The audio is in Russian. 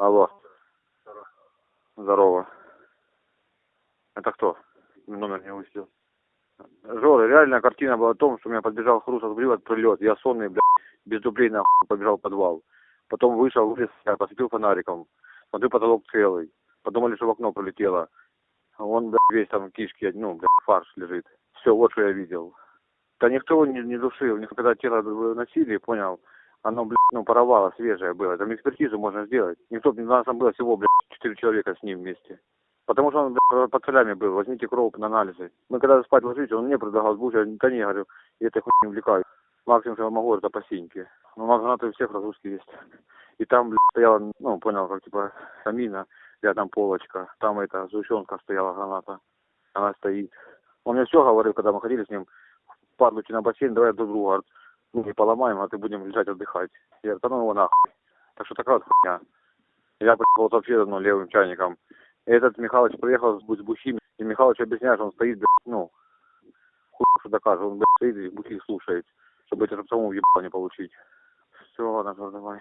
Алло. Здорово. Это кто? Номер не увидел. Жора, реальная картина была о том, что у меня подбежал хруст от от прилет. Я сонный, блядь, без дублей нахуй побежал в подвал. Потом вышел, вылез, я посветил фонариком. Смотрю, потолок целый. Подумали, что в окно пролетело. Он, блядь, весь там кишки, ну, блядь, фарш лежит. Все, вот что я видел. Да никто не, не душил. Когда тело носили, понял, оно, блядь, ну, паровало, свежее было. Там экспертизу можно сделать. Никто, у нас там было всего, блядь, четыре человека с ним вместе. Потому что он блядь, под солями был, возьмите кровь на анализы. Мы когда спать ложились, он мне предлагал сбуш, я да не, говорю, я этой хуйней не. Максимум, что я могу, это по синьке. Но у нас гранаты у всех разгрузки есть. И там, блядь, стояла, ну, понял, как типа камина, рядом полочка. Там эта сгущенка стояла граната. Она стоит. Он мне все говорил, когда мы ходили с ним, падлуки на бассейн, давай друг друга, ну, не поломаем, а ты будем лежать отдыхать. Я говорю, да ну его нахуй. Так что такая вот хуйня. Я вот вообще ну, левым чайником. И этот Михалыч приехал с бу- с бухими, и Михалыч объясняет, что он стоит, блядь, ну, хуй что докажет, он, блядь, стоит и бухих слушает, чтобы это чтобы самому въебало не получить. Все, ладно, давай.